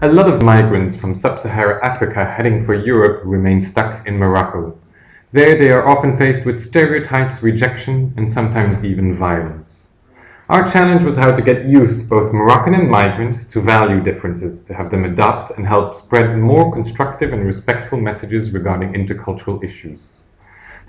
A lot of migrants from sub-Saharan Africa heading for Europe remain stuck in Morocco. There they are often faced with stereotypes, rejection and sometimes even violence. Our challenge was how to get youth, both Moroccan and migrant, to value differences, to have them adopt and help spread more constructive and respectful messages regarding intercultural issues.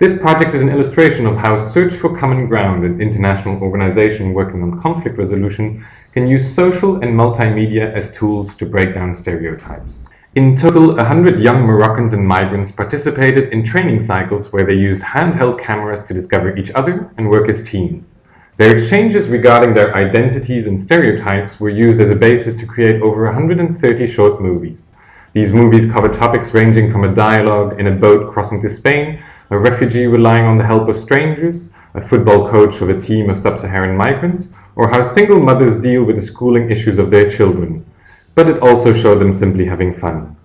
This project is an illustration of how Search for Common Ground, an international organization working on conflict resolution, can use social and multimedia as tools to break down stereotypes. In total, 100 young Moroccans and migrants participated in training cycles where they used handheld cameras to discover each other and work as teams. Their exchanges regarding their identities and stereotypes were used as a basis to create over 130 short movies. These movies cover topics ranging from a dialogue in a boat crossing to Spain a refugee relying on the help of strangers, a football coach of a team of sub-Saharan migrants, or how single mothers deal with the schooling issues of their children. But it also showed them simply having fun.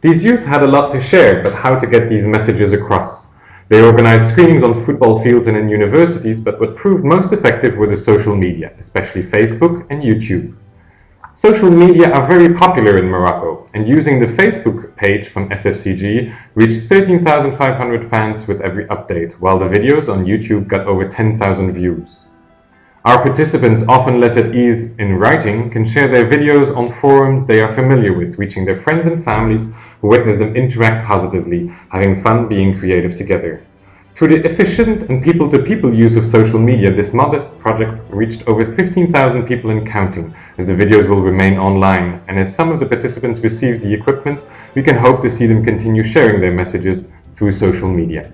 These youth had a lot to share, but how to get these messages across. They organized screenings on football fields and in universities, but what proved most effective were the social media, especially Facebook and YouTube. Social media are very popular in Morocco, and using the Facebook page from SFCG reached 13,500 fans with every update, while the videos on YouTube got over 10,000 views. Our participants, often less at ease in writing, can share their videos on forums they are familiar with, reaching their friends and families who witness them interact positively, having fun being creative together. Through the efficient and people-to-people -people use of social media, this modest project reached over 15,000 people and counting, as the videos will remain online, and as some of the participants receive the equipment, we can hope to see them continue sharing their messages through social media.